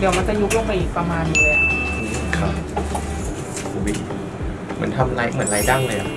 เดี๋ยวมันจะยุบลงไปอีกประมาณนึงเลยอะ ครับอุ้ยเหมือนทำไรเหมือนไรดั้งเลยอะ